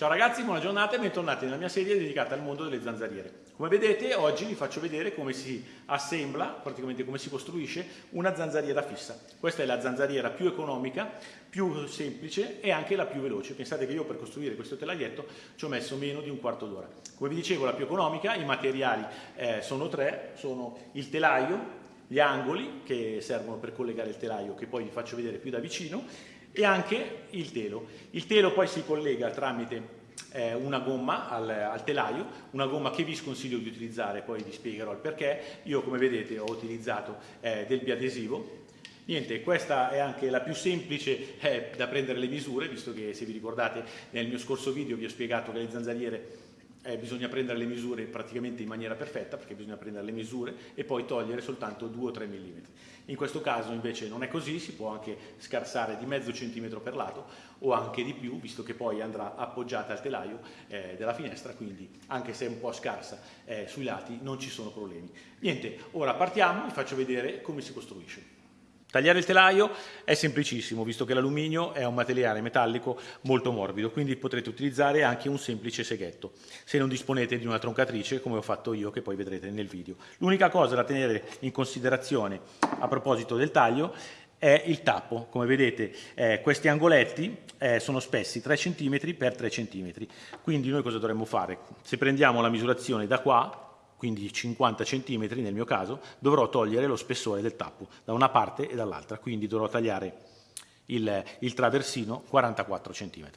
Ciao ragazzi, buona giornata e bentornati nella mia serie dedicata al mondo delle zanzariere. Come vedete oggi vi faccio vedere come si assembla, praticamente come si costruisce una zanzariera fissa. Questa è la zanzariera più economica, più semplice e anche la più veloce. Pensate che io per costruire questo telaglietto ci ho messo meno di un quarto d'ora. Come vi dicevo la più economica, i materiali eh, sono tre, sono il telaio, gli angoli che servono per collegare il telaio che poi vi faccio vedere più da vicino e anche il telo. Il telo poi si collega tramite eh, una gomma al, al, telaio, una gomma che vi sconsiglio di utilizzare, poi vi spiegherò il perché. Io come vedete ho utilizzato eh, del biadesivo. Niente, questa è anche la più semplice eh, da prendere le misure, visto che se vi ricordate nel mio scorso video vi ho spiegato che le zanzariere eh, bisogna prendere le misure praticamente in maniera perfetta perché bisogna prendere le misure e poi togliere soltanto 2 o 3 mm. In questo caso invece non è così, si può anche scarsare di mezzo centimetro per lato o anche di più visto che poi andrà appoggiata al telaio eh, della finestra quindi anche se è un po' scarsa eh, sui lati non ci sono problemi. Niente, ora partiamo, vi faccio vedere come si costruisce. Tagliare il telaio è semplicissimo, visto che l'alluminio è un materiale metallico molto morbido, quindi potrete utilizzare anche un semplice seghetto, se non disponete di una troncatrice, come ho fatto io, che poi vedrete nel video. L'unica cosa da tenere in considerazione a proposito del taglio è il tappo. Come vedete eh, questi angoletti eh, sono spessi 3 cm per 3 cm, quindi noi cosa dovremmo fare? Se prendiamo la misurazione da qua, quindi 50 cm nel mio caso, dovrò togliere lo spessore del tappo da una parte e dall'altra, quindi dovrò tagliare il, il traversino 44 cm.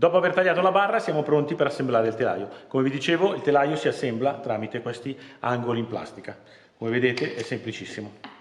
Dopo aver tagliato la barra siamo pronti per assemblare il telaio. Come vi dicevo il telaio si assembla tramite questi angoli in plastica. Come vedete è semplicissimo.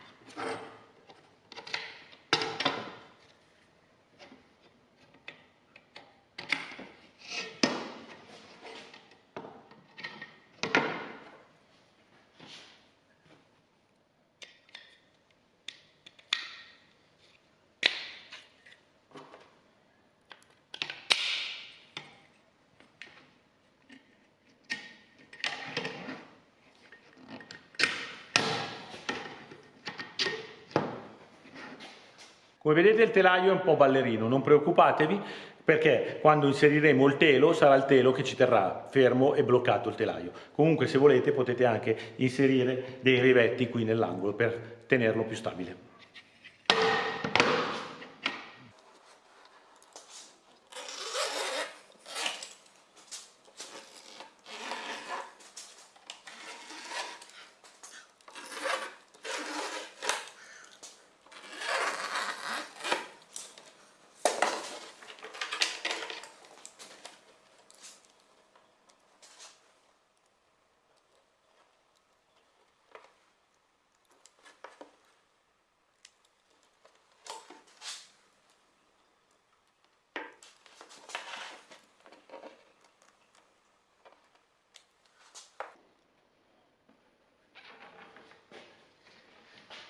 Come vedete il telaio è un po' ballerino, non preoccupatevi perché quando inseriremo il telo sarà il telo che ci terrà fermo e bloccato il telaio. Comunque se volete potete anche inserire dei rivetti qui nell'angolo per tenerlo più stabile.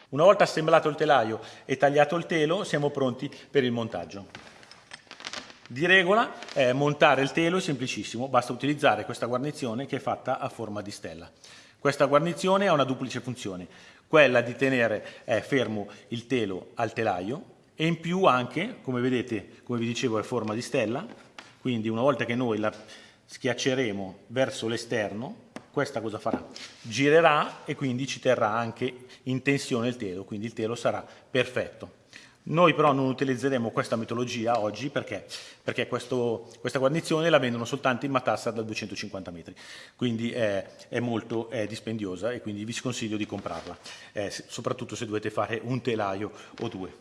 Una volta assemblato il telaio e tagliato il telo siamo pronti per il montaggio. Di regola eh, montare il telo è semplicissimo, basta utilizzare questa guarnizione che è fatta a forma di stella. Questa guarnizione ha una duplice funzione, quella di tenere eh, fermo il telo al telaio e in più anche, come vedete, come vi dicevo, è forma di stella, quindi una volta che noi la schiacceremo verso l'esterno, questa cosa farà? Girerà e quindi ci terrà anche in tensione il telo, quindi il telo sarà perfetto. Noi però non utilizzeremo questa metodologia oggi perché, perché questo, questa guarnizione la vendono soltanto in matassa da 250 metri, quindi è, è molto è dispendiosa e quindi vi sconsiglio di comprarla, eh, soprattutto se dovete fare un telaio o due.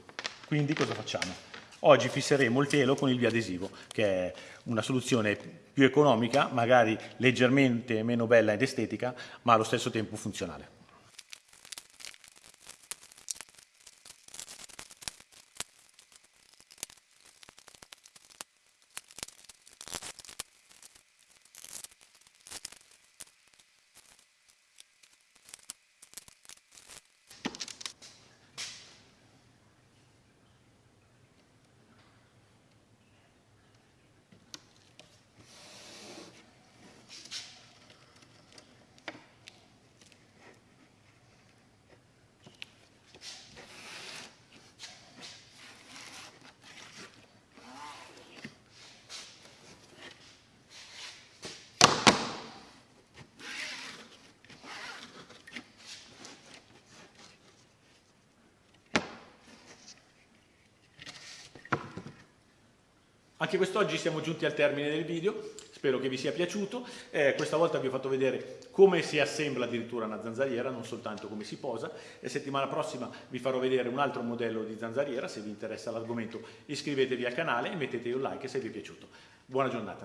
Quindi cosa facciamo? Oggi fisseremo il telo con il biadesivo, che è una soluzione più economica, magari leggermente meno bella ed estetica, ma allo stesso tempo funzionale. Anche quest'oggi siamo giunti al termine del video, spero che vi sia piaciuto. Eh, questa volta vi ho fatto vedere come si assembla addirittura una zanzariera, non soltanto come si posa. E settimana prossima vi farò vedere un altro modello di zanzariera. Se vi interessa l'argomento iscrivetevi al canale e mettete un like se vi è piaciuto. Buona giornata.